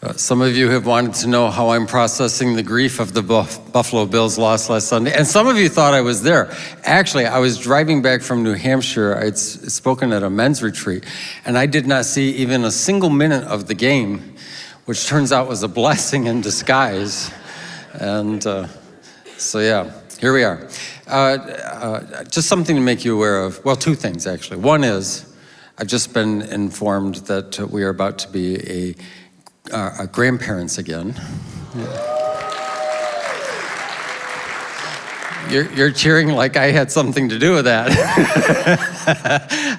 Uh, some of you have wanted to know how I'm processing the grief of the Buff Buffalo Bills loss last Sunday, and some of you thought I was there. Actually, I was driving back from New Hampshire. I'd spoken at a men's retreat, and I did not see even a single minute of the game, which turns out was a blessing in disguise. And uh, so, yeah, here we are. Uh, uh just something to make you aware of. Well, two things, actually. One is, I've just been informed that we are about to be a uh, grandparents again. You're, you're, cheering like I had something to do with that.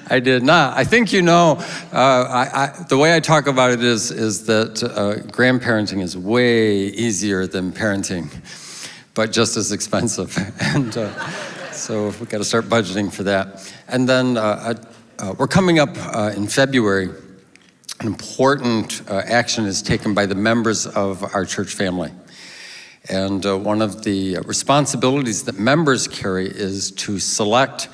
I did not. I think you know, uh, I, I, the way I talk about it is, is that uh, grandparenting is way easier than parenting, but just as expensive. and uh, so we've got to start budgeting for that. And then uh, uh, we're coming up in February an important uh, action is taken by the members of our church family. And uh, one of the responsibilities that members carry is to select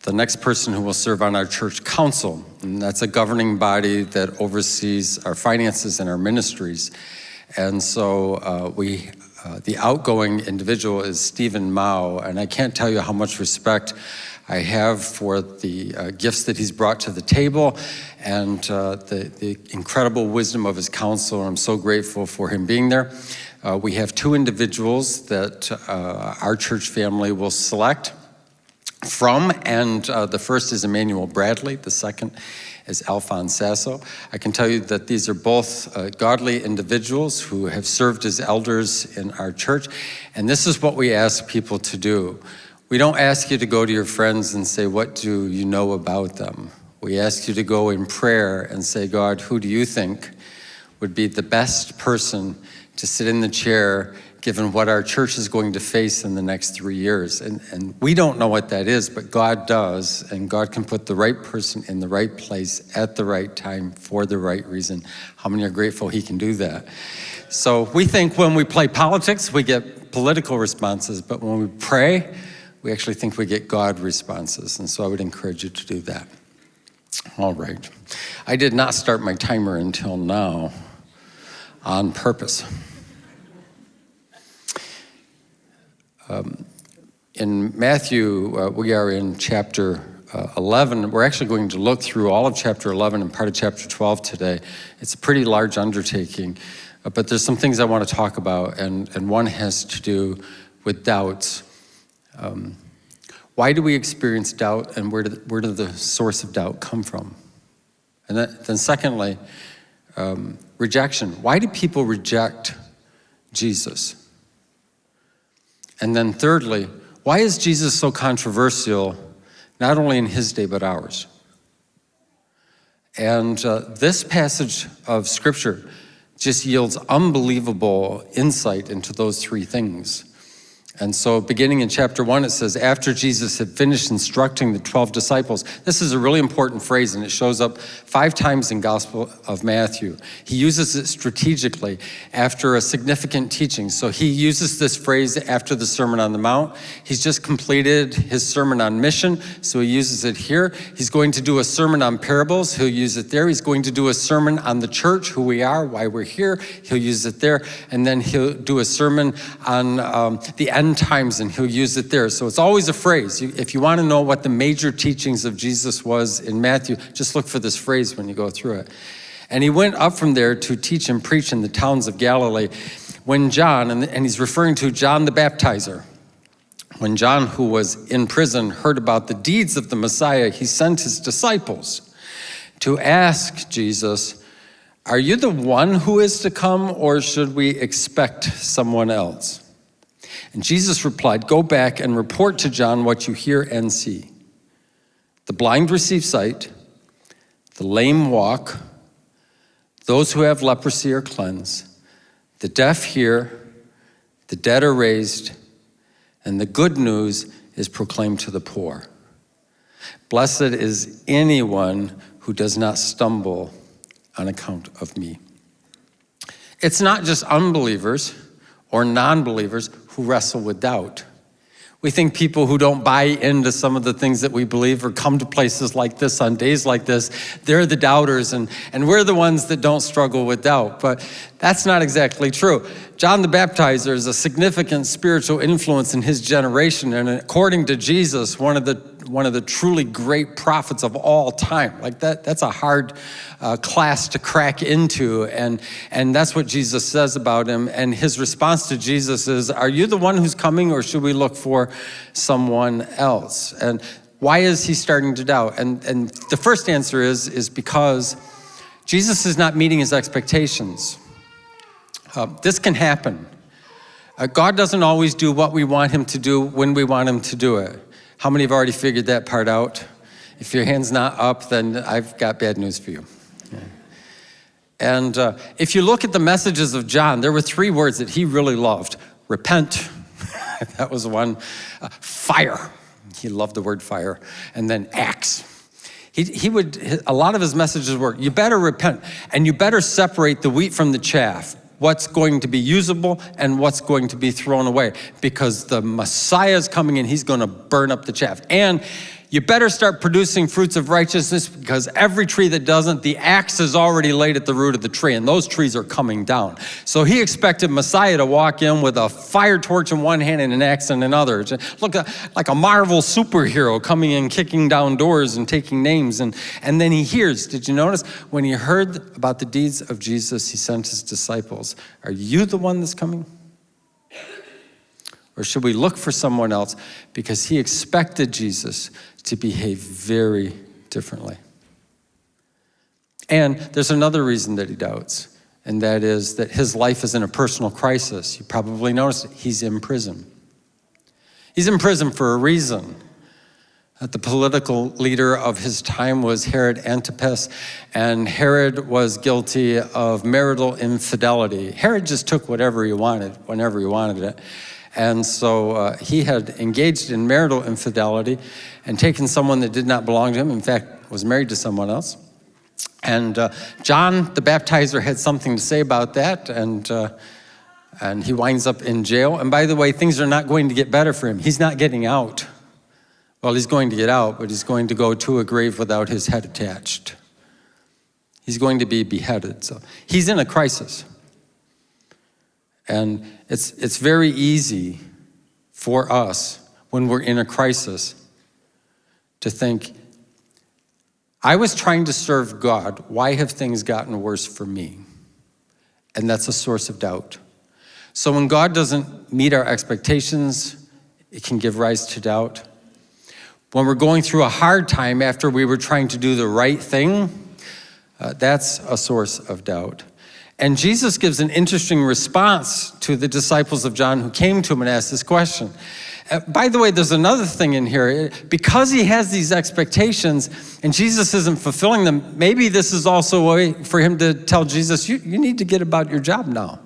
the next person who will serve on our church council. And that's a governing body that oversees our finances and our ministries. And so uh, we, uh, the outgoing individual is Stephen Mao, and I can't tell you how much respect I have for the uh, gifts that he's brought to the table and uh, the, the, incredible wisdom of his counsel. I'm so grateful for him being there. Uh, we have two individuals that uh, our church family will select from, and uh, the first is Emmanuel Bradley, the second is Alphonse Sasso. I can tell you that these are both uh, godly individuals who have served as elders in our church, and this is what we ask people to do. We don't ask you to go to your friends and say, what do you know about them? We ask you to go in prayer and say, God, who do you think would be the best person to sit in the chair given what our church is going to face in the next three years. And, and we don't know what that is, but God does, and God can put the right person in the right place at the right time for the right reason. How many are grateful he can do that? So we think when we play politics, we get political responses, but when we pray, we actually think we get God responses. And so I would encourage you to do that. All right. I did not start my timer until now on purpose. Um, in Matthew, uh, we are in chapter uh, 11. We're actually going to look through all of chapter 11 and part of chapter 12 today. It's a pretty large undertaking, uh, but there's some things I want to talk about, and, and one has to do with doubts. Um, why do we experience doubt and where, did, where did the source of doubt come from? And then, then secondly, um, rejection. Why do people reject Jesus? And then thirdly, why is Jesus so controversial, not only in his day, but ours? And uh, this passage of scripture just yields unbelievable insight into those three things. And so beginning in chapter one, it says, after Jesus had finished instructing the 12 disciples, this is a really important phrase and it shows up five times in Gospel of Matthew. He uses it strategically after a significant teaching. So he uses this phrase after the Sermon on the Mount. He's just completed his sermon on mission, so he uses it here. He's going to do a sermon on parables, he'll use it there. He's going to do a sermon on the church, who we are, why we're here, he'll use it there. And then he'll do a sermon on um, the end times and he'll use it there. So it's always a phrase. If you want to know what the major teachings of Jesus was in Matthew, just look for this phrase when you go through it. And he went up from there to teach and preach in the towns of Galilee. When John, and he's referring to John the Baptizer, when John, who was in prison, heard about the deeds of the Messiah, he sent his disciples to ask Jesus, are you the one who is to come or should we expect someone else? And Jesus replied, Go back and report to John what you hear and see. The blind receive sight, the lame walk, those who have leprosy are cleansed, the deaf hear, the dead are raised, and the good news is proclaimed to the poor. Blessed is anyone who does not stumble on account of me. It's not just unbelievers or non-believers who wrestle with doubt. We think people who don't buy into some of the things that we believe or come to places like this on days like this, they're the doubters and, and we're the ones that don't struggle with doubt. But that's not exactly true. John the Baptizer is a significant spiritual influence in his generation and according to Jesus, one of the one of the truly great prophets of all time. Like that, that's a hard uh, class to crack into. And, and that's what Jesus says about him. And his response to Jesus is, are you the one who's coming or should we look for someone else? And why is he starting to doubt? And, and the first answer is, is because Jesus is not meeting his expectations. Uh, this can happen. Uh, God doesn't always do what we want him to do when we want him to do it. How many have already figured that part out? If your hand's not up, then I've got bad news for you. And uh, if you look at the messages of John, there were three words that he really loved. Repent, that was one. Uh, fire, he loved the word fire. And then axe. He, he would, a lot of his messages were, you better repent and you better separate the wheat from the chaff what's going to be usable and what's going to be thrown away because the Messiah is coming and he's going to burn up the chaff. And you better start producing fruits of righteousness because every tree that doesn't, the axe is already laid at the root of the tree and those trees are coming down. So he expected Messiah to walk in with a fire torch in one hand and an axe in another. Look like a Marvel superhero coming in, kicking down doors and taking names. And, and then he hears, did you notice? When he heard about the deeds of Jesus, he sent his disciples. Are you the one that's coming? Or should we look for someone else? Because he expected Jesus to behave very differently. And there's another reason that he doubts, and that is that his life is in a personal crisis. You probably noticed it. he's in prison. He's in prison for a reason. That the political leader of his time was Herod Antipas, and Herod was guilty of marital infidelity. Herod just took whatever he wanted, whenever he wanted it. And so uh, he had engaged in marital infidelity and taken someone that did not belong to him, in fact, was married to someone else. And uh, John the baptizer had something to say about that, and, uh, and he winds up in jail. And by the way, things are not going to get better for him. He's not getting out. Well, he's going to get out, but he's going to go to a grave without his head attached. He's going to be beheaded. So he's in a crisis. And it's, it's very easy for us when we're in a crisis to think, I was trying to serve God. Why have things gotten worse for me? And that's a source of doubt. So when God doesn't meet our expectations, it can give rise to doubt. When we're going through a hard time after we were trying to do the right thing, uh, that's a source of doubt. And Jesus gives an interesting response to the disciples of John who came to him and asked this question. Uh, by the way, there's another thing in here. Because he has these expectations and Jesus isn't fulfilling them, maybe this is also a way for him to tell Jesus, you, you need to get about your job now.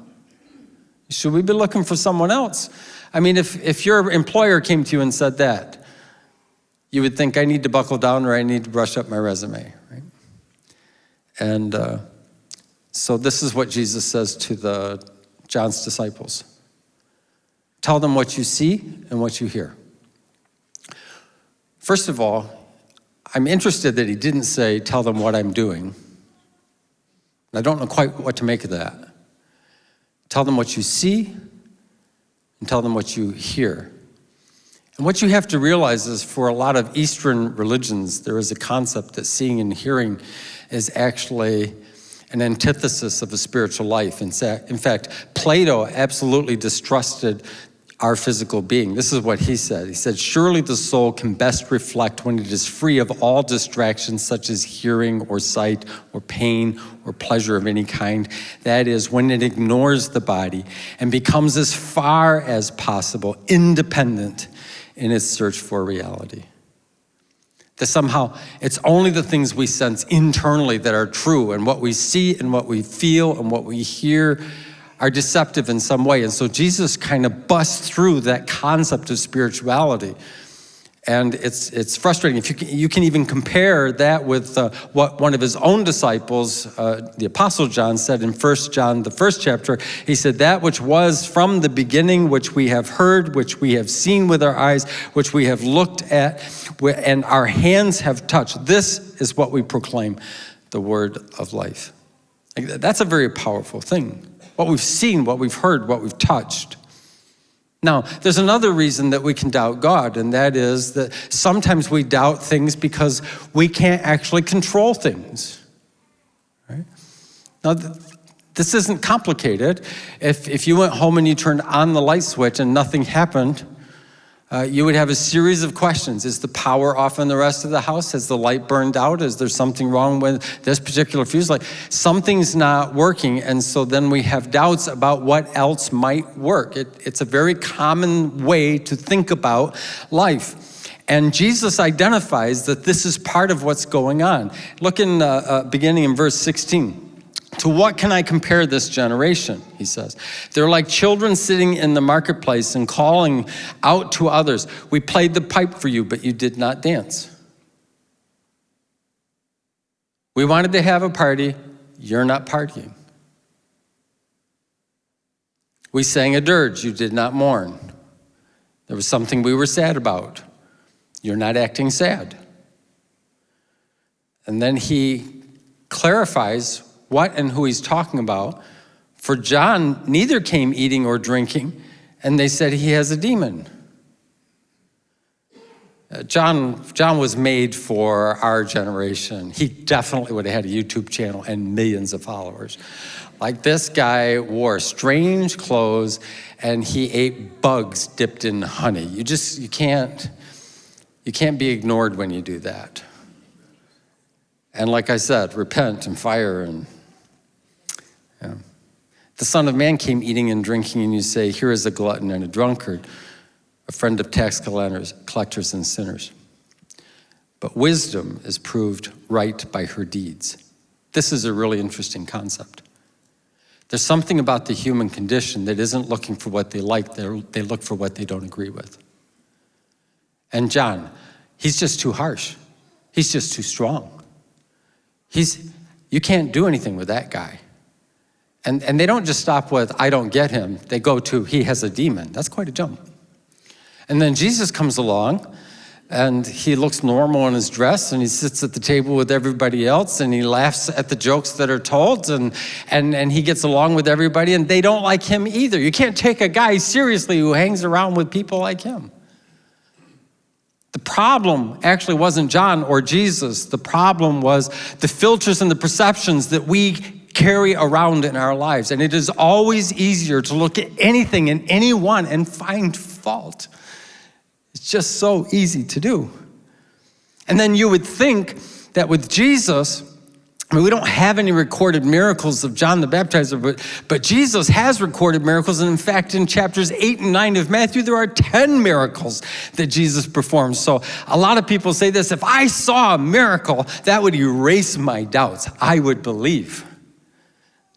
Should we be looking for someone else? I mean, if, if your employer came to you and said that, you would think, I need to buckle down or I need to brush up my resume, right? And uh, so this is what Jesus says to the John's disciples. Tell them what you see and what you hear. First of all, I'm interested that he didn't say, tell them what I'm doing. I don't know quite what to make of that. Tell them what you see and tell them what you hear. And what you have to realize is for a lot of Eastern religions, there is a concept that seeing and hearing is actually an antithesis of a spiritual life. In fact, Plato absolutely distrusted our physical being. This is what he said. He said, surely the soul can best reflect when it is free of all distractions such as hearing or sight or pain or pleasure of any kind. That is, when it ignores the body and becomes as far as possible independent in its search for reality. That somehow it's only the things we sense internally that are true and what we see and what we feel and what we hear are deceptive in some way. And so Jesus kind of busts through that concept of spirituality And it's, it's frustrating. If you can, you can even compare that with uh, what one of his own disciples, uh, the Apostle John, said in 1 John, the first chapter. He said, That which was from the beginning, which we have heard, which we have seen with our eyes, which we have looked at, and our hands have touched. This is what we proclaim the word of life. That's a very powerful thing. What we've seen, what we've heard, what we've touched. Now, there's another reason that we can doubt God, and that is that sometimes we doubt things because we can't actually control things. Right? Now, this isn't complicated. If, if you went home and you turned on the light switch and nothing happened, uh, you would have a series of questions. Is the power off in the rest of the house? Has the light burned out? Is there something wrong with this particular fuse light? Something's not working, and so then we have doubts about what else might work. It, it's a very common way to think about life. And Jesus identifies that this is part of what's going on. Look in uh, uh, beginning in verse 16. To what can I compare this generation? He says. They're like children sitting in the marketplace and calling out to others. We played the pipe for you, but you did not dance. We wanted to have a party, you're not partying. We sang a dirge, you did not mourn. There was something we were sad about. You're not acting sad. And then he clarifies what and who he's talking about. For John, neither came eating or drinking, and they said he has a demon. Uh, John, John was made for our generation. He definitely would have had a YouTube channel and millions of followers. Like this guy wore strange clothes and he ate bugs dipped in honey. You just, you can't, you can't be ignored when you do that. And like I said, repent and fire and yeah. The Son of Man came eating and drinking, and you say, Here is a glutton and a drunkard, a friend of tax collectors and sinners. But wisdom is proved right by her deeds. This is a really interesting concept. There's something about the human condition that isn't looking for what they like, they look for what they don't agree with. And John, he's just too harsh. He's just too strong. He's, you can't do anything with that guy. And, and they don't just stop with, I don't get him. They go to, he has a demon. That's quite a jump. And then Jesus comes along and he looks normal in his dress and he sits at the table with everybody else and he laughs at the jokes that are told and, and, and he gets along with everybody and they don't like him either. You can't take a guy seriously who hangs around with people like him. The problem actually wasn't John or Jesus. The problem was the filters and the perceptions that we carry around in our lives. And it is always easier to look at anything and anyone and find fault. It's just so easy to do. And then you would think that with Jesus, I mean, we don't have any recorded miracles of John the Baptizer, but, but Jesus has recorded miracles. And in fact, in chapters 8 and 9 of Matthew, there are 10 miracles that Jesus performed. So a lot of people say this if I saw a miracle, that would erase my doubts. I would believe.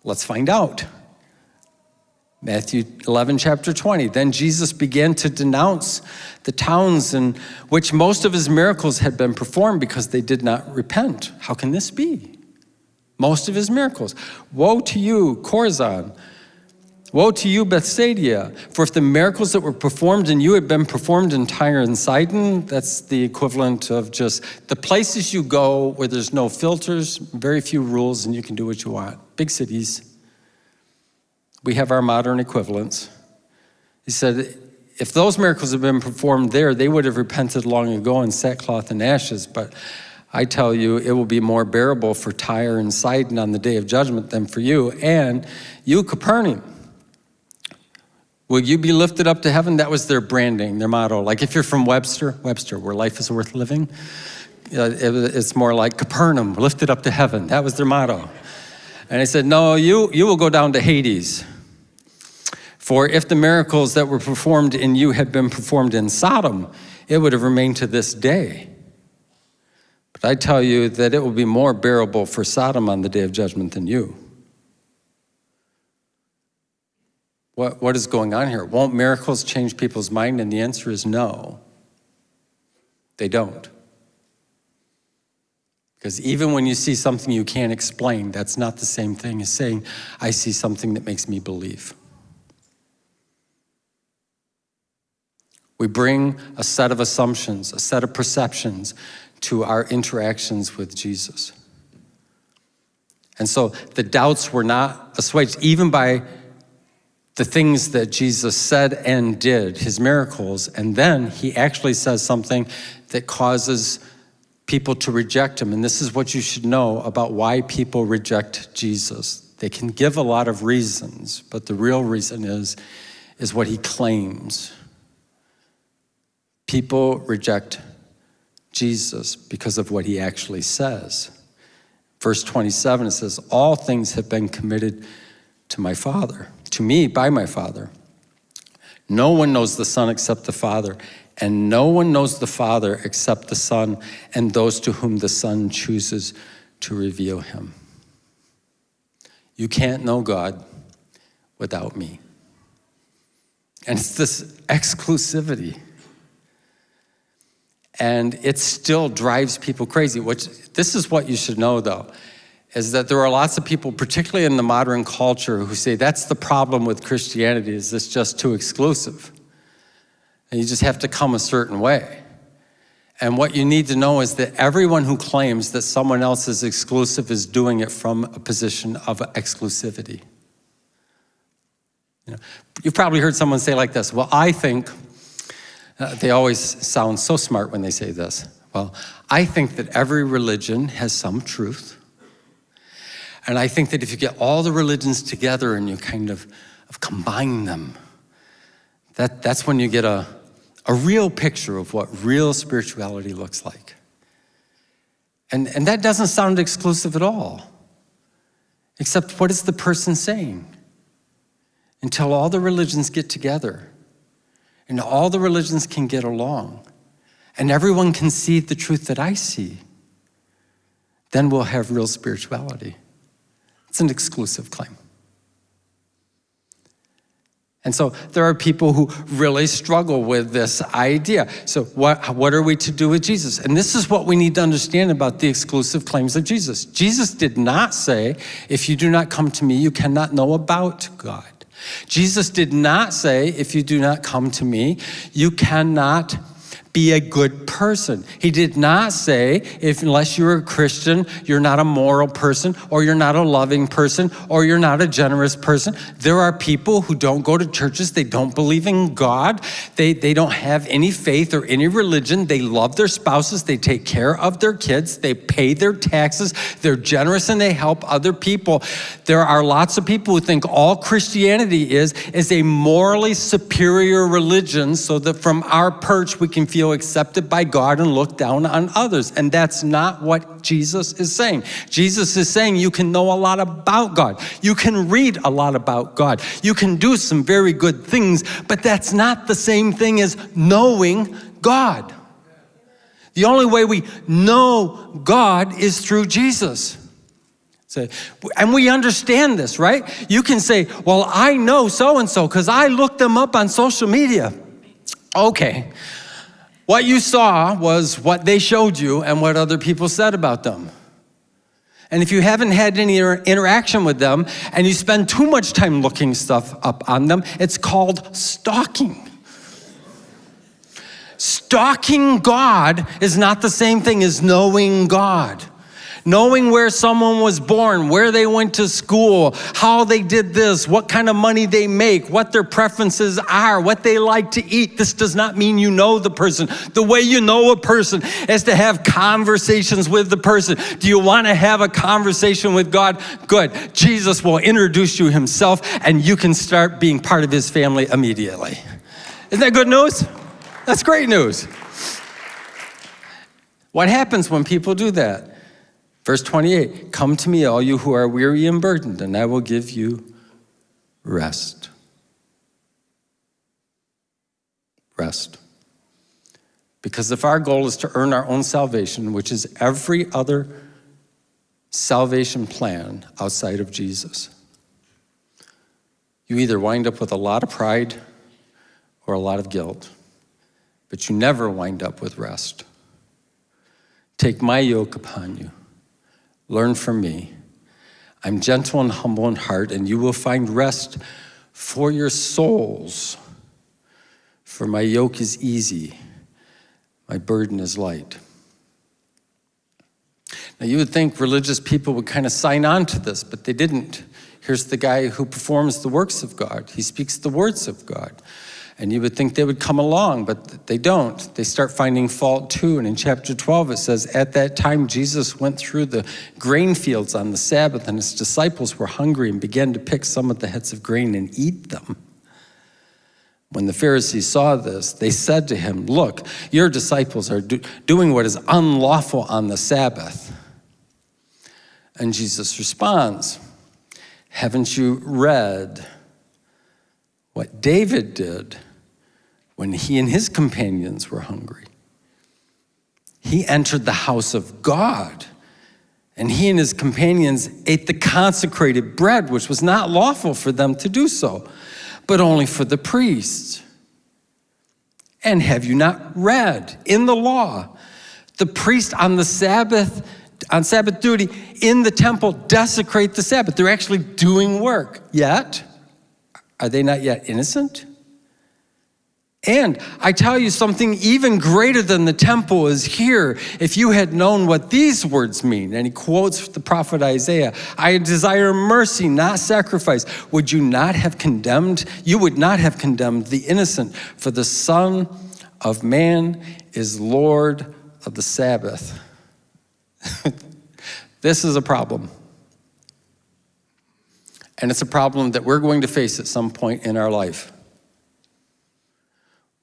Let's find out. Matthew 11, chapter 20. Then Jesus began to denounce the towns in which most of his miracles had been performed because they did not repent. How can this be? Most of his miracles. Woe to you, Chorazin! Woe to you, Bethsaida! For if the miracles that were performed in you had been performed in Tyre and Sidon, that's the equivalent of just the places you go where there's no filters, very few rules, and you can do what you want big cities. We have our modern equivalents. He said, if those miracles had been performed there, they would have repented long ago in sackcloth and ashes. But I tell you, it will be more bearable for Tyre and Sidon on the day of judgment than for you. And you, Capernaum, will you be lifted up to heaven? That was their branding, their motto. Like if you're from Webster, Webster, where life is worth living, uh, it's more like Capernaum, lifted up to heaven. That was their motto. And he said, no, you, you will go down to Hades. For if the miracles that were performed in you had been performed in Sodom, it would have remained to this day. But I tell you that it will be more bearable for Sodom on the day of judgment than you. What, what is going on here? Won't miracles change people's mind? And the answer is no. They don't. Because even when you see something you can't explain, that's not the same thing as saying, I see something that makes me believe. We bring a set of assumptions, a set of perceptions to our interactions with Jesus. And so the doubts were not assuaged, even by the things that Jesus said and did, his miracles, and then he actually says something that causes people to reject him. And this is what you should know about why people reject Jesus. They can give a lot of reasons, but the real reason is, is what he claims. People reject Jesus because of what he actually says. Verse 27, it says, All things have been committed to my Father, to me by my Father. No one knows the Son except the Father, and no one knows the Father except the Son and those to whom the Son chooses to reveal him. You can't know God without me. And it's this exclusivity and it still drives people crazy, which this is what you should know though, is that there are lots of people, particularly in the modern culture, who say that's the problem with Christianity, is this just too exclusive? And you just have to come a certain way. And what you need to know is that everyone who claims that someone else is exclusive is doing it from a position of exclusivity. You know, you've probably heard someone say like this, well, I think uh, they always sound so smart when they say this. Well, I think that every religion has some truth. And I think that if you get all the religions together and you kind of, of combine them, that, that's when you get a, a real picture of what real spirituality looks like. And, and that doesn't sound exclusive at all. Except what is the person saying? Until all the religions get together and all the religions can get along, and everyone can see the truth that I see, then we'll have real spirituality. It's an exclusive claim. And so there are people who really struggle with this idea. So what, what are we to do with Jesus? And this is what we need to understand about the exclusive claims of Jesus. Jesus did not say, if you do not come to me, you cannot know about God. Jesus did not say, if you do not come to me, you cannot be a good person. He did not say, if unless you're a Christian, you're not a moral person, or you're not a loving person, or you're not a generous person. There are people who don't go to churches, they don't believe in God, they, they don't have any faith or any religion, they love their spouses, they take care of their kids, they pay their taxes, they're generous and they help other people. There are lots of people who think all Christianity is, is a morally superior religion so that from our perch we can feel feel accepted by God and look down on others. And that's not what Jesus is saying. Jesus is saying you can know a lot about God. You can read a lot about God. You can do some very good things, but that's not the same thing as knowing God. The only way we know God is through Jesus. So, and we understand this, right? You can say, well, I know so-and-so because I looked them up on social media. Okay, what you saw was what they showed you and what other people said about them. And if you haven't had any interaction with them and you spend too much time looking stuff up on them, it's called stalking. Stalking God is not the same thing as knowing God knowing where someone was born, where they went to school, how they did this, what kind of money they make, what their preferences are, what they like to eat. This does not mean you know the person. The way you know a person is to have conversations with the person. Do you want to have a conversation with God? Good. Jesus will introduce you himself and you can start being part of his family immediately. Isn't that good news? That's great news. What happens when people do that? Verse 28, come to me all you who are weary and burdened and I will give you rest. Rest. Because if our goal is to earn our own salvation, which is every other salvation plan outside of Jesus, you either wind up with a lot of pride or a lot of guilt, but you never wind up with rest. Take my yoke upon you. Learn from me. I'm gentle and humble in heart, and you will find rest for your souls. For my yoke is easy, my burden is light. Now, you would think religious people would kind of sign on to this, but they didn't. Here's the guy who performs the works of God. He speaks the words of God. And you would think they would come along, but they don't. They start finding fault too. And in chapter 12, it says, At that time, Jesus went through the grain fields on the Sabbath, and his disciples were hungry and began to pick some of the heads of grain and eat them. When the Pharisees saw this, they said to him, Look, your disciples are do doing what is unlawful on the Sabbath. And Jesus responds, Haven't you read what David did when he and his companions were hungry? He entered the house of God, and he and his companions ate the consecrated bread, which was not lawful for them to do so, but only for the priests. And have you not read in the law, the priest on the Sabbath on Sabbath duty in the temple desecrate the Sabbath. They're actually doing work. Yet, are they not yet innocent? And I tell you something even greater than the temple is here. If you had known what these words mean, and he quotes the prophet Isaiah, I desire mercy, not sacrifice. Would you not have condemned? You would not have condemned the innocent, for the Son of Man is Lord of the Sabbath. this is a problem. And it's a problem that we're going to face at some point in our life.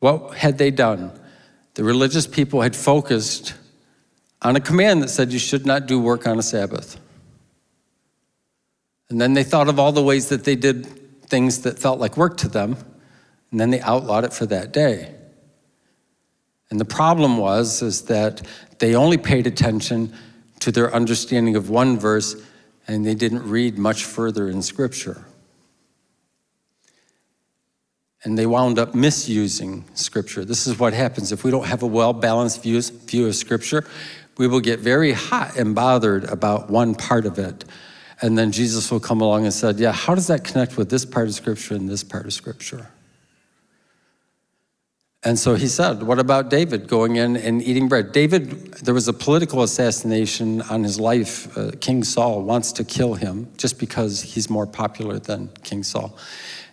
What had they done? The religious people had focused on a command that said you should not do work on a Sabbath. And then they thought of all the ways that they did things that felt like work to them, and then they outlawed it for that day. And the problem was is that they only paid attention to their understanding of one verse and they didn't read much further in Scripture. And they wound up misusing Scripture. This is what happens if we don't have a well-balanced view, view of Scripture. We will get very hot and bothered about one part of it. And then Jesus will come along and said, yeah, how does that connect with this part of Scripture and this part of Scripture? And so he said, what about David going in and eating bread? David, there was a political assassination on his life. Uh, King Saul wants to kill him just because he's more popular than King Saul.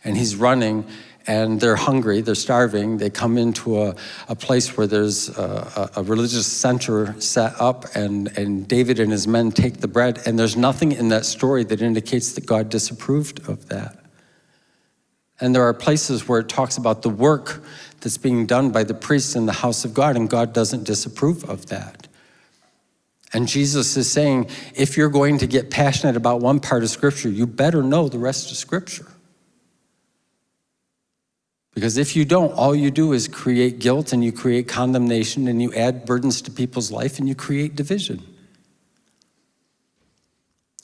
And he's running and they're hungry, they're starving. They come into a, a place where there's a, a, religious center set up and, and David and his men take the bread and there's nothing in that story that indicates that God disapproved of that. And there are places where it talks about the work that's being done by the priests in the house of God, and God doesn't disapprove of that. And Jesus is saying, if you're going to get passionate about one part of Scripture, you better know the rest of Scripture. Because if you don't, all you do is create guilt and you create condemnation and you add burdens to people's life and you create division.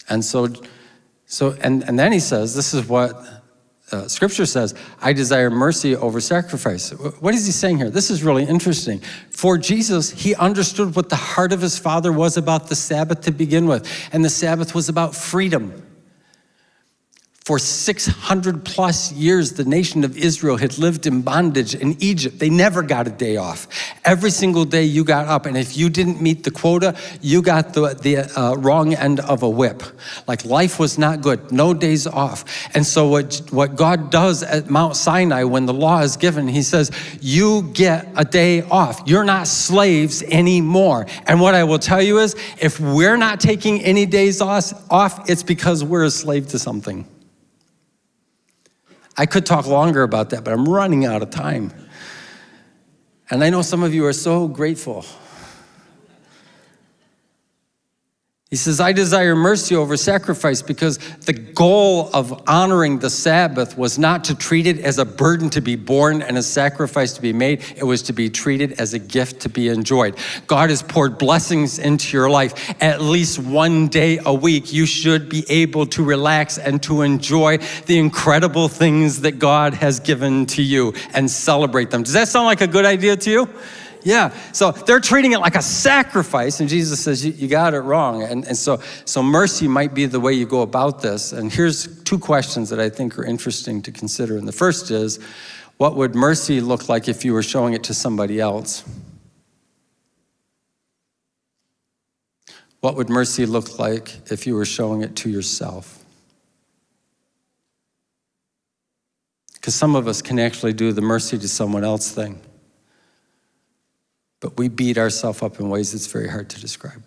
And so, so and, and then he says, this is what uh, scripture says, I desire mercy over sacrifice. What is he saying here? This is really interesting. For Jesus, he understood what the heart of his father was about the Sabbath to begin with. And the Sabbath was about freedom. For 600 plus years, the nation of Israel had lived in bondage in Egypt. They never got a day off. Every single day you got up, and if you didn't meet the quota, you got the, the uh, wrong end of a whip. Like life was not good, no days off. And so what, what God does at Mount Sinai when the law is given, he says, you get a day off. You're not slaves anymore. And what I will tell you is, if we're not taking any days off, it's because we're a slave to something. I could talk longer about that, but I'm running out of time. And I know some of you are so grateful He says, I desire mercy over sacrifice because the goal of honoring the Sabbath was not to treat it as a burden to be borne and a sacrifice to be made. It was to be treated as a gift to be enjoyed. God has poured blessings into your life. At least one day a week, you should be able to relax and to enjoy the incredible things that God has given to you and celebrate them. Does that sound like a good idea to you? Yeah, so they're treating it like a sacrifice, and Jesus says, You, you got it wrong. And, and so, so mercy might be the way you go about this. And here's two questions that I think are interesting to consider. And the first is, what would mercy look like if you were showing it to somebody else? What would mercy look like if you were showing it to yourself? Because some of us can actually do the mercy to someone else thing but we beat ourselves up in ways that's very hard to describe.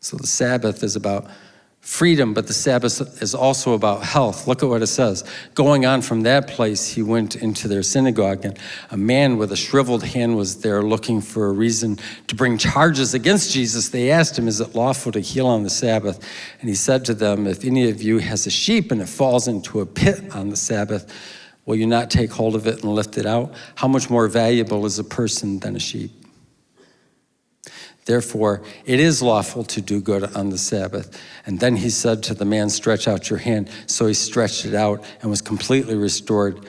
So the Sabbath is about freedom, but the Sabbath is also about health. Look at what it says. Going on from that place, he went into their synagogue, and a man with a shriveled hand was there looking for a reason to bring charges against Jesus. They asked him, Is it lawful to heal on the Sabbath? And he said to them, If any of you has a sheep and it falls into a pit on the Sabbath, Will you not take hold of it and lift it out? How much more valuable is a person than a sheep? Therefore, it is lawful to do good on the Sabbath. And then he said to the man, Stretch out your hand. So he stretched it out and was completely restored,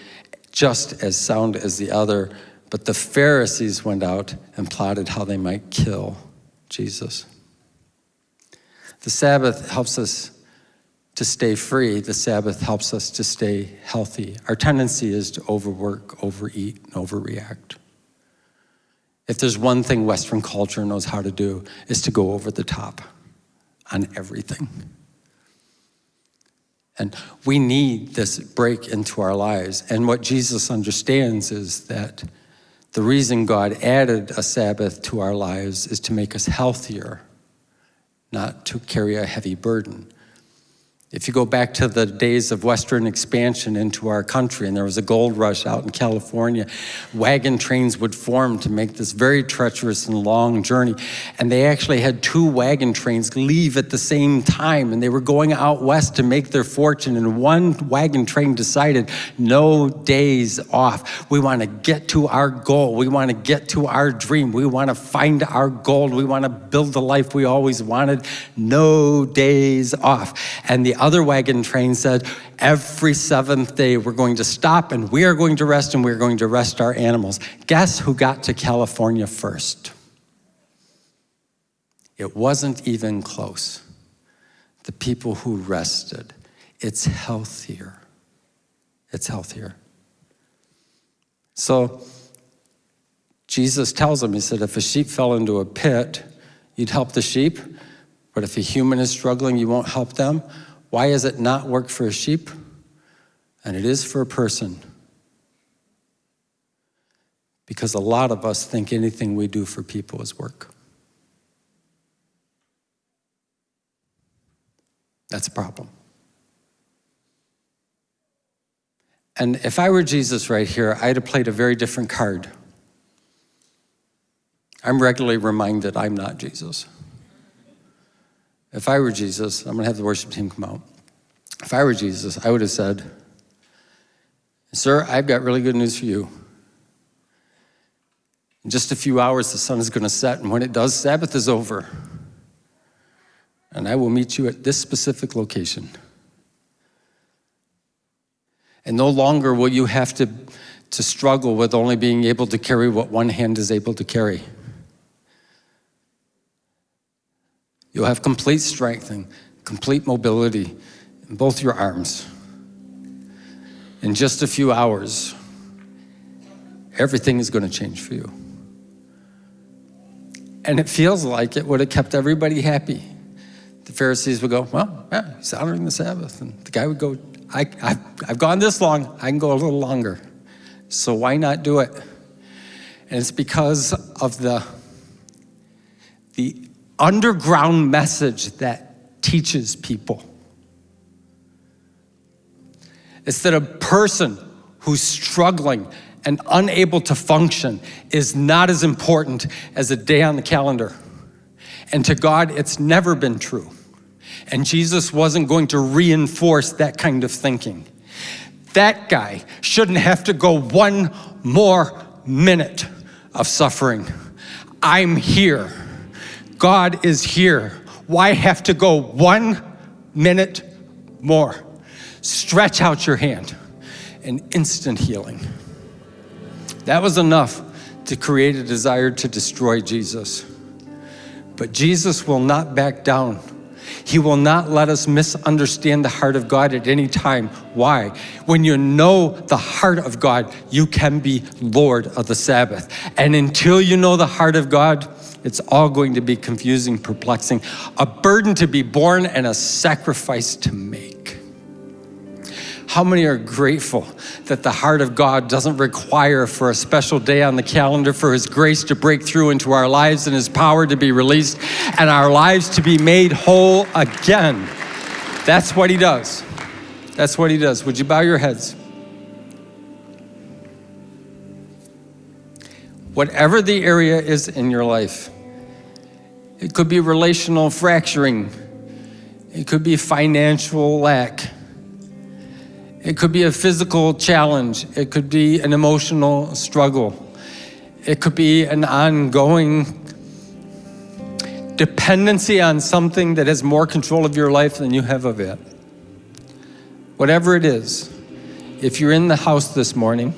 just as sound as the other. But the Pharisees went out and plotted how they might kill Jesus. The Sabbath helps us to stay free, the Sabbath helps us to stay healthy. Our tendency is to overwork, overeat, and overreact. If there's one thing Western culture knows how to do, is to go over the top on everything. And we need this break into our lives. And what Jesus understands is that the reason God added a Sabbath to our lives is to make us healthier, not to carry a heavy burden. If you go back to the days of Western expansion into our country, and there was a gold rush out in California, wagon trains would form to make this very treacherous and long journey. And they actually had two wagon trains leave at the same time, and they were going out west to make their fortune. And one wagon train decided, no days off. We want to get to our goal. We want to get to our dream. We want to find our gold. We want to build the life we always wanted. No days off. And the other wagon train said, every seventh day we're going to stop and we are going to rest and we're going to rest our animals. Guess who got to California first? It wasn't even close. The people who rested. It's healthier. It's healthier. So Jesus tells them, he said, if a sheep fell into a pit, you'd help the sheep, but if a human is struggling, you won't help them. Why does it not work for a sheep? And it is for a person. Because a lot of us think anything we do for people is work. That's a problem. And if I were Jesus right here, I'd have played a very different card. I'm regularly reminded I'm not Jesus. If I were Jesus, I'm going to have the worship team come out. If I were Jesus, I would have said, Sir, I've got really good news for you. In just a few hours, the sun is going to set, and when it does, Sabbath is over. And I will meet you at this specific location. And no longer will you have to, to struggle with only being able to carry what one hand is able to carry. You'll have complete strength and complete mobility in both your arms. In just a few hours, everything is going to change for you. And it feels like it would have kept everybody happy. The Pharisees would go, well, yeah, he's honoring the Sabbath. And the guy would go, I, I've, I've gone this long, I can go a little longer. So why not do it? And it's because of the, the underground message that teaches people. It's that a person who's struggling and unable to function is not as important as a day on the calendar. And to God, it's never been true. And Jesus wasn't going to reinforce that kind of thinking. That guy shouldn't have to go one more minute of suffering. I'm here. God is here. Why have to go one minute more? Stretch out your hand. An instant healing. That was enough to create a desire to destroy Jesus. But Jesus will not back down. He will not let us misunderstand the heart of God at any time. Why? When you know the heart of God, you can be Lord of the Sabbath. And until you know the heart of God, it's all going to be confusing, perplexing, a burden to be borne, and a sacrifice to make. How many are grateful that the heart of God doesn't require for a special day on the calendar for His grace to break through into our lives and His power to be released and our lives to be made whole again? That's what He does. That's what He does. Would you bow your heads? Whatever the area is in your life, it could be relational fracturing, it could be financial lack. It could be a physical challenge. It could be an emotional struggle. It could be an ongoing dependency on something that has more control of your life than you have of it. Whatever it is, if you're in the house this morning,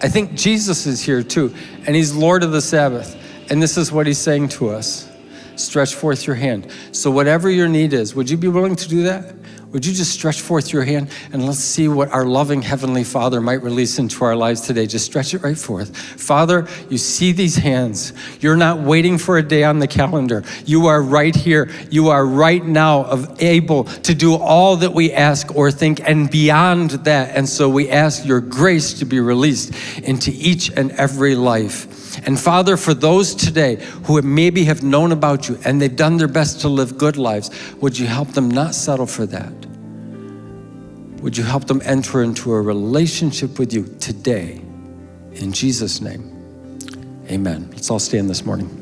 I think Jesus is here too, and he's Lord of the Sabbath. And this is what he's saying to us. Stretch forth your hand. So whatever your need is, would you be willing to do that? Would you just stretch forth your hand and let's see what our loving Heavenly Father might release into our lives today. Just stretch it right forth. Father, you see these hands. You're not waiting for a day on the calendar. You are right here. You are right now able to do all that we ask or think and beyond that. And so we ask your grace to be released into each and every life. And Father, for those today who maybe have known about you and they've done their best to live good lives, would you help them not settle for that? Would you help them enter into a relationship with you today? In Jesus' name, amen. Let's all stand this morning.